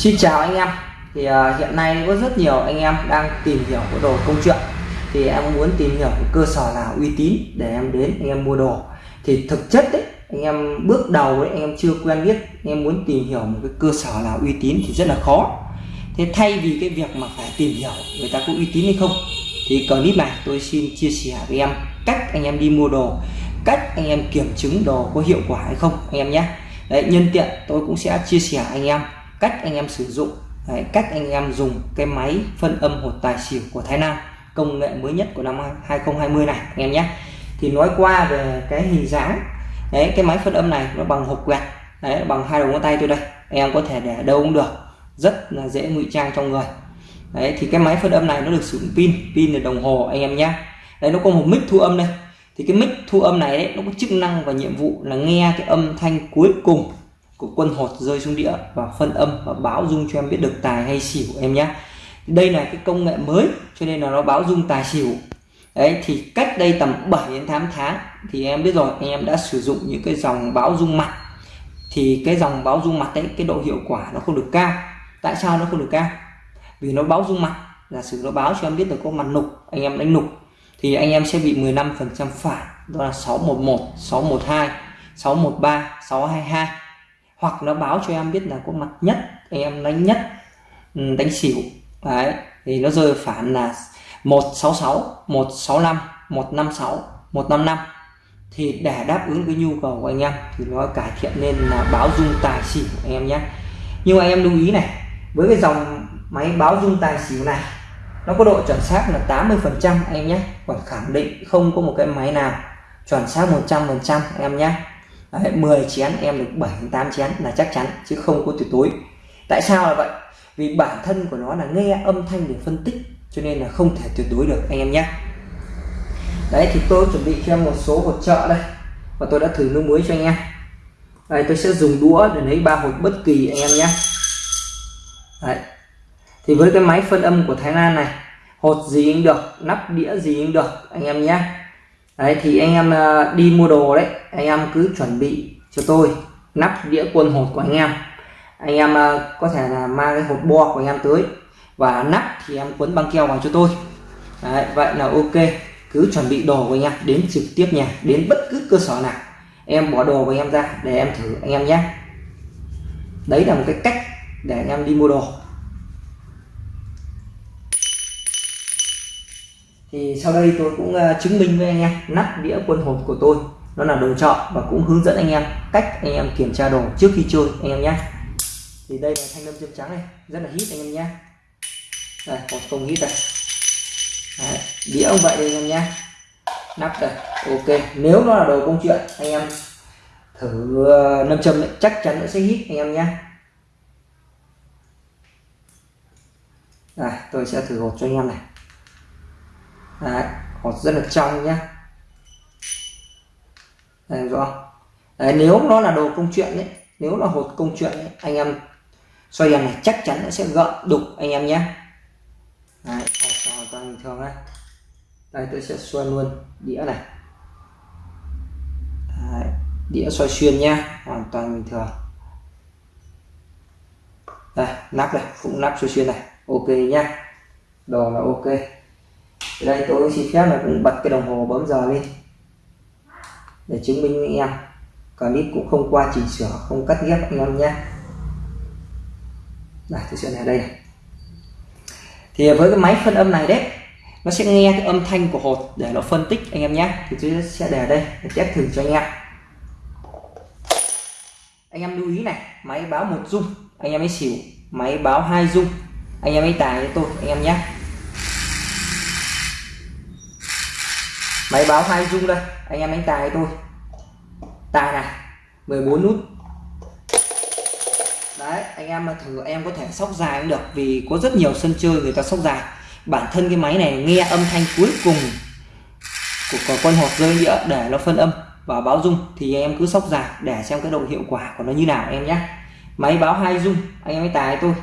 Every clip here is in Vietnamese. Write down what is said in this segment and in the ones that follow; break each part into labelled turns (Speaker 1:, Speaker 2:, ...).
Speaker 1: Xin chào anh em. Thì uh, hiện nay có rất nhiều anh em đang tìm hiểu cái đồ công chuyện. Thì em muốn tìm hiểu một cơ sở nào uy tín để em đến anh em mua đồ. Thì thực chất đấy anh em bước đầu đấy anh em chưa quen biết anh em muốn tìm hiểu một cái cơ sở nào uy tín thì rất là khó. Thế thay vì cái việc mà phải tìm hiểu người ta có uy tín hay không thì clip này tôi xin chia sẻ với em cách anh em đi mua đồ cách anh em kiểm chứng đồ có hiệu quả hay không anh em nhé. Đấy nhân tiện tôi cũng sẽ chia sẻ anh em cách anh em sử dụng đấy, cách anh em dùng cái máy phân âm hột tài xỉu của Thái Nam công nghệ mới nhất của năm 2020 này anh em nhé. Thì nói qua về cái hình dáng đấy cái máy phân âm này nó bằng hộp quẹt đấy bằng hai đầu ngón tay tôi đây anh em có thể để đâu cũng được rất là dễ ngụy trang trong người. Đấy thì cái máy phân âm này nó được sử dụng pin pin là đồng hồ anh em nhé. Đấy nó có một mic thu âm đây. Thì cái mic thu âm này đấy, nó có chức năng và nhiệm vụ là nghe cái âm thanh cuối cùng của quân hột rơi xuống đĩa và phân âm và báo dung cho em biết được tài hay xỉu em nhé. Đây là cái công nghệ mới, cho nên là nó báo dung tài xỉu. Đấy, thì cách đây tầm 7 đến 8 tháng thì em biết rồi anh em đã sử dụng những cái dòng báo dung mặt. Thì cái dòng báo dung mặt đấy cái độ hiệu quả nó không được cao. Tại sao nó không được cao? Vì nó báo dung mặt là sử nó báo cho em biết được có mặt nục, anh em đánh nục, thì anh em sẽ bị 15 phần trăm phản đó là 611 612 613 622 hoặc nó báo cho em biết là có mặt nhất, em đánh nhất ừ, đánh xỉu. Đấy, thì nó rơi phản là 166 165 156 155 thì để đáp ứng cái nhu cầu của anh em thì nó cải thiện nên là báo dung tài xỉu anh em nhé. Nhưng mà anh em lưu ý này, với cái dòng máy báo dung tài xỉu này, nó có độ chuẩn xác là 80 phần trăm anh em nhé. Còn khẳng định không có một cái máy nào chuẩn xác 100 phần trăm em nhé. Đấy, 10 chén em được 7 8 chén là chắc chắn chứ không có tuyệt đối. Tại sao là vậy? Vì bản thân của nó là nghe âm thanh để phân tích cho nên là không thể tuyệt đối được anh em nhé. Đấy thì tôi chuẩn bị cho em một số hột trợ đây và tôi đã thử nước muối cho anh em. Đây tôi sẽ dùng đũa để lấy ba hột bất kỳ anh em nhé. Đấy thì với cái máy phân âm của Thái Lan này hột gì cũng được nắp đĩa gì cũng được anh em nhé đấy thì anh em ờ, đi mua đồ đấy anh em cứ chuẩn bị cho tôi nắp đĩa quân hột của anh em. Anh em ờ, có thể là mang cái hột bo của anh em tới và nắp thì em quấn băng keo vào cho tôi. Đấy, vậy là ok. Cứ chuẩn bị đồ của anh em đến trực tiếp nhà đến bất cứ cơ sở nào. Em bỏ đồ của anh em ra để em thử anh em nhé. Đấy là một cái cách để anh em đi mua đồ. Thì sau đây tôi cũng à, chứng minh với anh em nắp đĩa quân hộp của tôi. Nó là đồ chọn và cũng hướng dẫn anh em cách anh em kiểm tra đồ trước khi chơi anh em nhé. Thì đây là thanh lâm châm trắng này rất là hít anh em nhé. Đây còn không hít đây. Đấy, đĩa ông vậy đây anh em nhé. Nắp đây ok. Nếu nó là đồ công chuyện anh em thử à, nâm châm chắc chắn nó sẽ hít anh em nhé. Đây tôi sẽ thử hộp cho anh em này. Đấy, hột rất là trong nhá. Đấy, rõ. Đấy, nếu nó là đồ công chuyện đấy nếu là hột công chuyện ấy, anh em xoay đèn này chắc chắn nó sẽ gợn đục anh em nhé Đấy, hoàn toàn bình thường đây. Đây tôi sẽ xoay luôn đĩa này. Đấy, đĩa xoay xuyên nhá hoàn toàn bình thường. Đây nắp này cũng nắp xoay xuyên này ok nhá. Đồ là ok thì đây, tôi xin phép là cũng bật cái đồng hồ bấm giờ lên. Để chứng minh anh em. Clip cũng không qua chỉnh sửa, không cắt ghép anh em nhé. Đây, tôi sẽ này đây thì với cái máy phân âm này đấy, nó sẽ nghe cái âm thanh của hột để nó phân tích anh em nhé. Thì tôi sẽ để đây, để test thử cho anh em. Anh em lưu ý này, máy báo một dung, anh em ấy xỉu. Máy báo hai dung, anh em ấy tài với tôi, anh em nhé. Máy báo hai dung đây anh em đánh tài tôi. Tài này 14 nút. Đấy anh em mà thử em có thể sóc dài cũng được vì có rất nhiều sân chơi người ta sóc dài. Bản thân cái máy này nghe âm thanh cuối cùng của, con hột rơi đĩa để nó phân âm và báo dung thì em cứ sóc dài để xem cái độ hiệu quả của nó như nào em nhé. Máy báo hai dung anh em ấy tài tôi.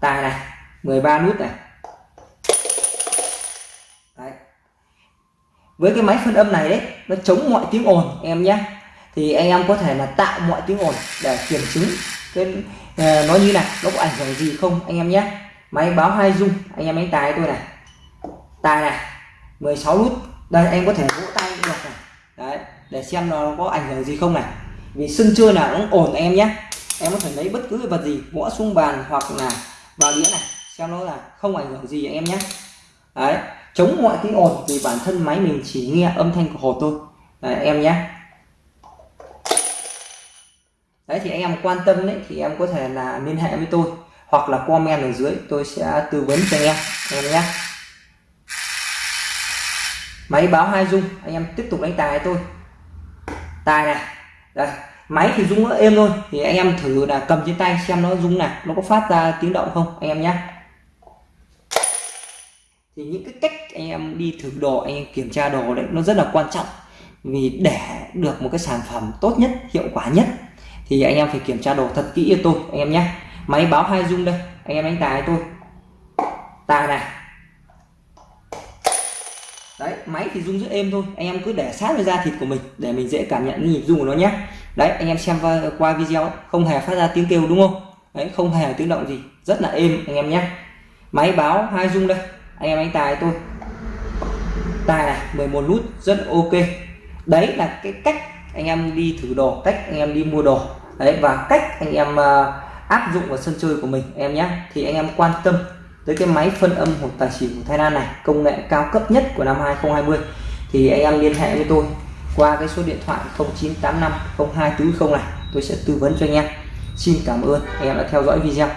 Speaker 1: Tài này 13 nút này. Với cái máy phân âm này đấy, nó chống mọi tiếng ồn em nhé. Thì anh em có thể là tạo mọi tiếng ồn để kiểm chứng cái ờ, nó như này, nó có ảnh hưởng gì không, anh em nhé. Máy báo hai dung anh em đánh tài tôi này. Tài này 16 nút. Đây em có thể vỗ tay cũng được này. Đấy, để xem nó có ảnh hưởng gì không này. Vì sân chơi nào nó ổn em nhé. Em có thể lấy bất cứ vật gì gõ xuống bàn hoặc là vào đĩa này, xem nó là không ảnh hưởng gì em nhé. Đấy chống mọi tiếng ồn vì bản thân máy mình chỉ nghe âm thanh của hột thôi. Đấy, em nhé. Đấy thì anh em quan tâm đấy thì em có thể là liên hệ với tôi hoặc là comment ở dưới tôi sẽ tư vấn cho anh em anh em nhé. Máy báo hai dung anh em tiếp tục đánh tài tôi tài này đây máy thì rung êm thôi thì anh em thử là cầm trên tay xem nó rung này nó có phát ra tiếng động không anh em nhé thì những cái cách anh em đi thử đồ anh em kiểm tra đồ đấy, nó rất là quan trọng. Vì để được một cái sản phẩm tốt nhất, hiệu quả nhất, thì anh em phải kiểm tra đồ thật kỹ cho tôi, anh em nhé. Máy báo hai dung đây, anh em đánh tài tôi. Tài này. Đấy, máy thì rung rất êm thôi, anh em cứ để sát với da thịt của mình để mình dễ cảm nhận nhịp rung của nó nhé. Đấy, anh em xem qua video, không hề phát ra tiếng kêu đúng không? Đấy, không hề tiếng động gì, rất là êm, anh em nhé. Máy báo hai dung đây anh em anh tài tôi tài này 11 nút rất ok. Đấy là cái cách anh em đi thử đồ cách anh em đi mua đồ. Đấy và cách anh em uh, áp dụng vào sân chơi của mình em nhé. Thì anh em quan tâm tới cái máy phân âm hột tài xỉu của Thái Lan này công nghệ cao cấp nhất của năm 2020 thì anh em liên hệ với tôi qua cái số điện thoại 0985 0240 này. Tôi sẽ tư vấn cho anh em. Xin cảm ơn anh em đã theo dõi video.